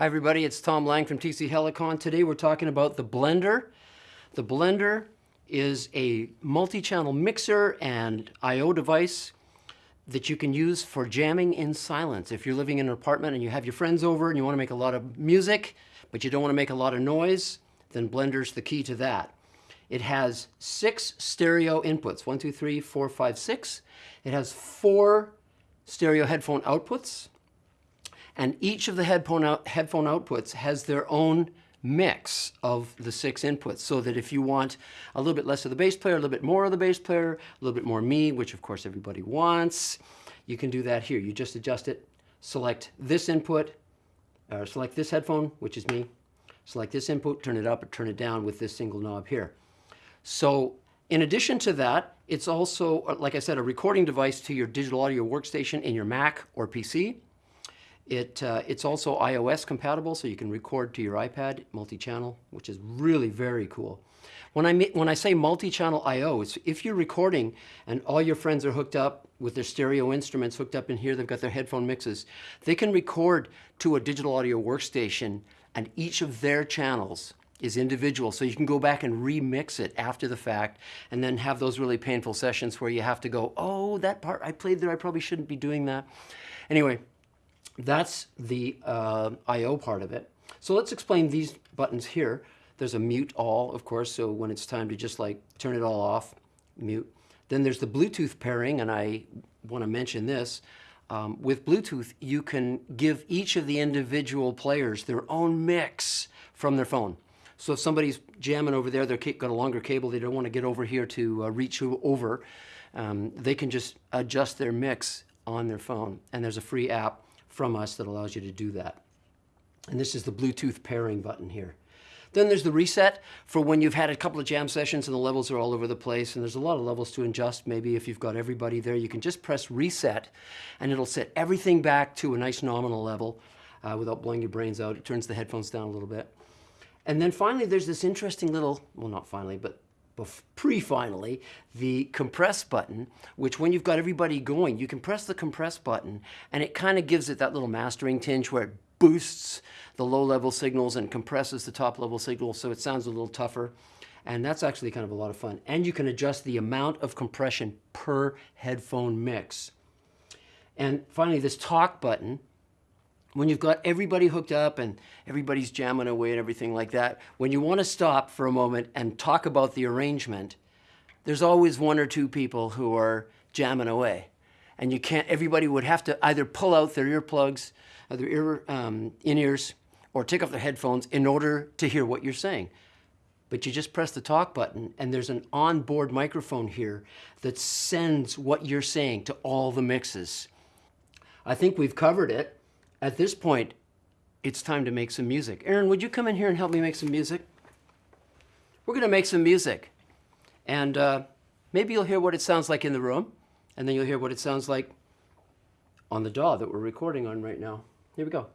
Hi everybody, it's Tom Lang from TC Helicon. Today we're talking about the Blender. The Blender is a multi-channel mixer and I.O. device that you can use for jamming in silence. If you're living in an apartment and you have your friends over and you want to make a lot of music, but you don't want to make a lot of noise, then Blender's the key to that. It has six stereo inputs, one, two, three, four, five, six. It has four stereo headphone outputs, and each of the headphone, out, headphone outputs has their own mix of the six inputs so that if you want a little bit less of the bass player, a little bit more of the bass player, a little bit more me, which of course everybody wants, you can do that here. You just adjust it, select this input, or select this headphone, which is me, select this input, turn it up or turn it down with this single knob here. So in addition to that, it's also, uh, like I said, a recording device to your digital audio workstation in your Mac or PC. It, uh, it's also iOS compatible, so you can record to your iPad multi-channel, which is really very cool. When I, when I say multi-channel I.O., it's if you're recording and all your friends are hooked up with their stereo instruments hooked up in here, they've got their headphone mixes, they can record to a digital audio workstation and each of their channels is individual. So you can go back and remix it after the fact and then have those really painful sessions where you have to go, oh, that part I played there, I probably shouldn't be doing that. Anyway, that's the uh, I.O. part of it. So let's explain these buttons here. There's a mute all, of course, so when it's time to just like turn it all off, mute. Then there's the Bluetooth pairing, and I want to mention this. Um, with Bluetooth, you can give each of the individual players their own mix from their phone. So if somebody's jamming over there, they've got a longer cable, they don't want to get over here to uh, reach over, um, they can just adjust their mix on their phone. And there's a free app from us that allows you to do that. And this is the Bluetooth pairing button here. Then there's the reset for when you've had a couple of jam sessions and the levels are all over the place and there's a lot of levels to adjust. Maybe if you've got everybody there, you can just press reset and it'll set everything back to a nice nominal level uh, without blowing your brains out. It turns the headphones down a little bit. And then finally, there's this interesting little, well, not finally, but pre-finally, the compress button, which when you've got everybody going, you can press the compress button and it kind of gives it that little mastering tinge where it boosts the low-level signals and compresses the top-level signals so it sounds a little tougher. And that's actually kind of a lot of fun. And you can adjust the amount of compression per headphone mix. And finally, this talk button, when you've got everybody hooked up and everybody's jamming away and everything like that, when you want to stop for a moment and talk about the arrangement, there's always one or two people who are jamming away. And you can't, everybody would have to either pull out their earplugs, uh, their ear, um, in-ears, or take off their headphones in order to hear what you're saying. But you just press the talk button and there's an onboard microphone here that sends what you're saying to all the mixes. I think we've covered it. At this point, it's time to make some music. Aaron, would you come in here and help me make some music? We're going to make some music. And uh, maybe you'll hear what it sounds like in the room, and then you'll hear what it sounds like on the DAW that we're recording on right now. Here we go.